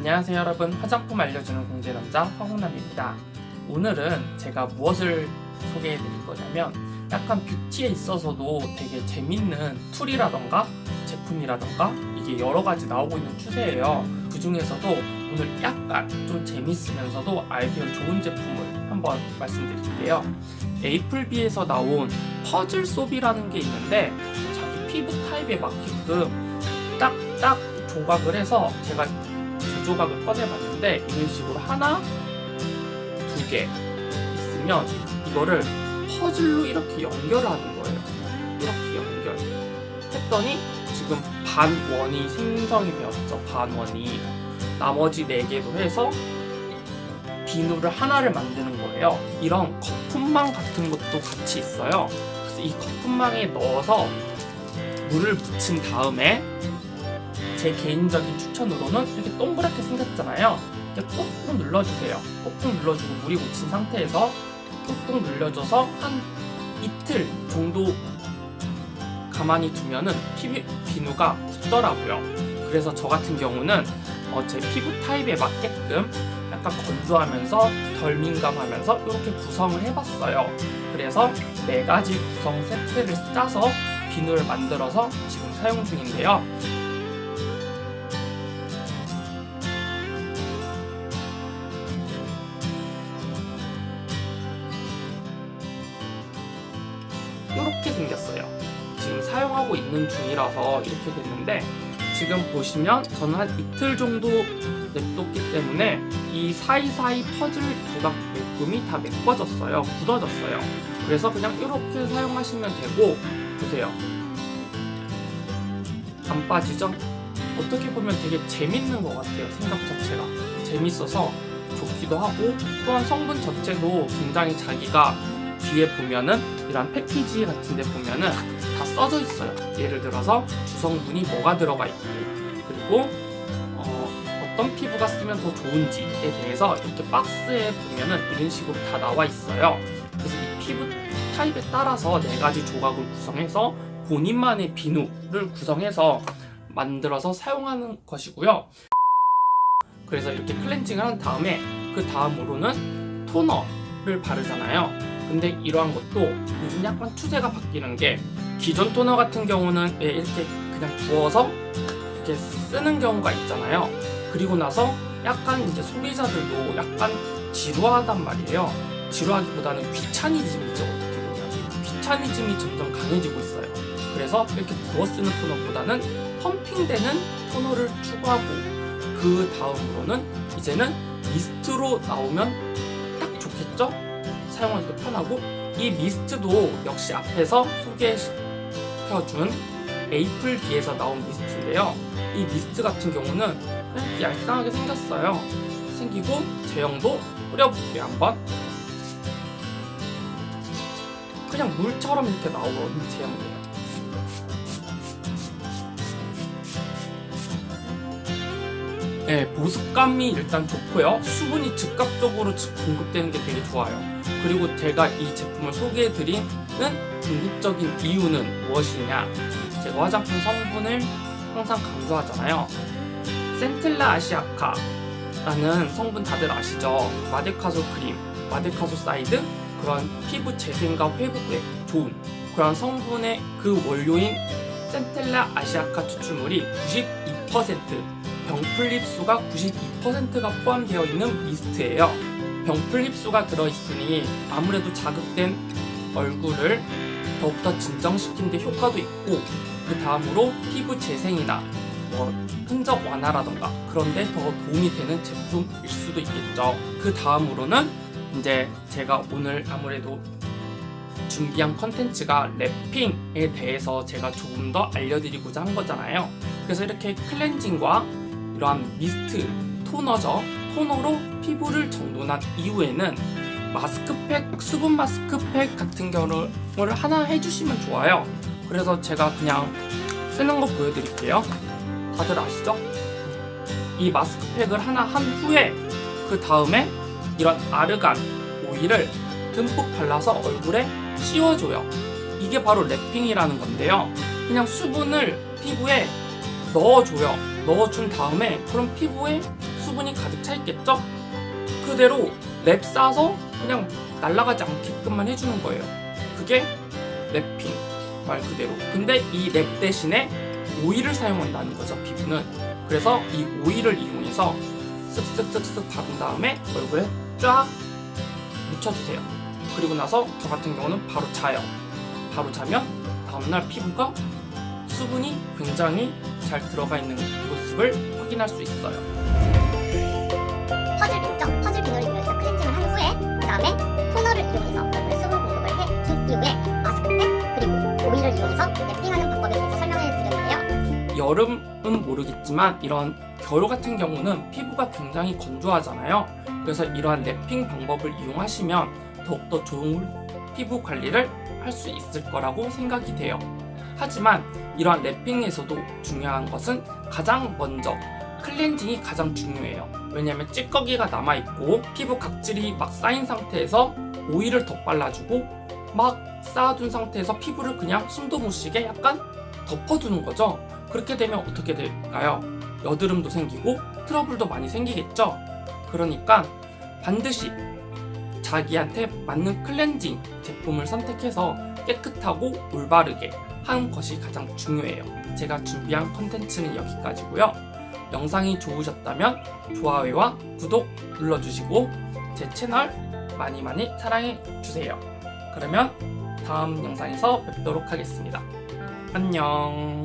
안녕하세요 여러분. 화장품 알려주는 공제남자 황홍남입니다. 오늘은 제가 무엇을 소개해 드릴 거냐면 약간 beauty에 있어서도 되게 재밌는 tool이라던가 제품이라던가 이게 여러 가지 나오고 있는 추세예요. 그 중에서도 오늘 약간 좀 재밌으면서도 아이디어 좋은 제품을 한번 말씀드릴게요. 에이플비에서 나온 퍼즐 소비라는 게 있는데 자기 피부 타입에 맞게끔 딱딱 조각을 해서 제가 두 조각을 꺼내봤는데 이런 식으로 하나, 두 개 있으면 이거를 퍼즐로 이렇게 연결을 하는 거예요. 이렇게 연결. 했더니 지금 반원이 생성이 되었죠. 반원이. 나머지 네 개로 해서 비누를 하나를 만드는 거예요. 이런 거품망 같은 것도 같이 있어요. 그래서 이 거품망에 넣어서 물을 묻힌 다음에 제 개인적인 추천으로는 이렇게 동그랗게 생겼잖아요. 이렇게 꾹꾹 눌러주세요. 꾹꾹 눌러주고 물이 묻힌 상태에서 꾹꾹 눌려줘서 한 이틀 정도 가만히 두면은 피부, 비누가 굳더라고요. 그래서 저 같은 경우는 어, 제 피부 타입에 맞게끔 약간 건조하면서 덜 민감하면서 이렇게 구성을 해봤어요. 그래서 네 가지 구성 세트를 짜서 비누를 만들어서 지금 사용 중인데요. 하고 있는 중이라서 이렇게 됐는데 지금 보시면 저는 한 이틀 정도 냅뒀기 때문에 이 사이사이 퍼즐 조각 묶음이 다 메꿔졌어요. 굳어졌어요. 그래서 그냥 이렇게 사용하시면 되고 보세요. 안 빠지죠? 어떻게 보면 되게 재밌는 것 같아요. 생각 자체가. 재밌어서 좋기도 하고 또한 성분 자체도 굉장히 자기가 뒤에 보면은 이런 패키지 같은 데 보면은 다 써져 있어요. 예를 들어서 주성분이 뭐가 들어가 있고 그리고 어, 떤 피부가 쓰면 더 좋은지에 대해서 이렇게 박스에 보면은 이런 식으로 다 나와 있어요. 그래서 이 피부 타입에 따라서 네 가지 조각을 구성해서 본인만의 비누를 구성해서 만들어서 사용하는 것이고요. 그래서 이렇게 클렌징을 한 다음에 그 다음으로는 토너를 바르잖아요. 근데 이러한 것도 요즘 약간 추세가 바뀌는 게 기존 토너 같은 경우는 예, 이렇게 그냥 부어서 이렇게 쓰는 경우가 있잖아요. 그리고 나서 약간 이제 소비자들도 약간 지루하단 말이에요. 지루하기보다는 귀차니즘이죠. 어떻게 보면 귀차니즘이 점점 강해지고 있어요. 그래서 이렇게 부어 쓰는 토너보다는 펌핑되는 토너를 추구하고 그 다음으로는 이제는 미스트로 나오면 딱 좋겠죠? 때 편하고 이 미스트도 역시 앞에서 소개시켜준 에이플비에서 나온 미스트인데요. 이 미스트 같은 경우는 이렇게 얄쌍하게 생겼어요. 생기고 제형도 뿌려볼게요 한번. 그냥 물처럼 이렇게 나오는 제형이에요. 네, 보습감이 일단 좋고요. 수분이 즉각적으로 공급되는 게 되게 좋아요 그리고 제가 이 제품을 소개해드리는 궁극적인 이유는 무엇이냐? 제가 화장품 성분을 항상 강조하잖아요. centella asiatica라는 성분 다들 아시죠? 마데카솔 크림, madecassoside? 그런 피부 재생과 회복에 좋은 그런 성분의 그 원료인 centella asiatica 추출물이 92% 병풀 립수가 92%가 포함되어 있는 미스트예요. 병풀 립수가 들어있으니 아무래도 자극된 얼굴을 더욱더 진정시키는 데 효과도 있고 그 다음으로 피부 재생이나 뭐 흔적 완화라던가 그런데 더 도움이 되는 제품일 수도 있겠죠. 그 다음으로는 이제 제가 오늘 아무래도 준비한 컨텐츠가 랩핑에 대해서 제가 조금 더 알려드리고자 한 거잖아요. 그래서 이렇게 클렌징과 이러한 미스트, 토너죠. 토너로 피부를 정돈한 이후에는 마스크팩, 수분 마스크팩 같은 경우를 하나 해주시면 좋아요. 그래서 제가 그냥 쓰는 거 보여드릴게요. 다들 아시죠? 이 마스크팩을 하나 한 후에 그 다음에 이런 아르간 오일을 듬뿍 발라서 얼굴에 씌워줘요. 이게 바로 wrapping이라는 건데요. 그냥 수분을 피부에 넣어줘요. 넣어준 다음에 그럼 피부에 수분이 가득 차 있겠죠? 그대로 랩 싸서 그냥 날아가지 않게끔만 해주는 거예요. 그게 wrapping 말 그대로. 근데 이 랩 대신에 오일을 사용한다는 거죠, 피부는. 그래서 이 오일을 이용해서 쓱쓱쓱쓱 바른 다음에 얼굴에 쫙 묻혀주세요. 그리고 나서 저 같은 경우는 바로 자요. 바로 자면 다음날 피부가 수분이 굉장히 잘 들어가 있는 모습을 확인할 수 있어요. 이용해서 얼굴에 수분 공급을 해준 이후에 마스크팩 그리고 오일을 이용해서 랩핑하는 방법에 대해서 설명해 드렸는데요. 여름은 모르겠지만 이런 겨울 같은 경우는 피부가 굉장히 건조하잖아요. 그래서 이러한 랩핑 방법을 이용하시면 더욱더 좋은 피부 관리를 할 수 있을 거라고 생각이 돼요. 하지만 이러한 랩핑에서도 중요한 것은 가장 먼저 클렌징이 가장 중요해요. 왜냐하면 찌꺼기가 남아있고 피부 각질이 막 쌓인 상태에서 오일을 더 발라주고 막 쌓아둔 상태에서 피부를 그냥 숨도 못 쉬게 약간 덮어두는 거죠. 그렇게 되면 어떻게 될까요? 여드름도 생기고 트러블도 많이 생기겠죠? 그러니까 반드시 자기한테 맞는 클렌징 제품을 선택해서 깨끗하고 올바르게 하는 것이 가장 중요해요. 제가 준비한 컨텐츠는 여기까지고요. 영상이 좋으셨다면 좋아요와 구독 눌러주시고 제 채널 많이 많이 사랑해 주세요. 그러면 다음 영상에서 뵙도록 하겠습니다. 안녕.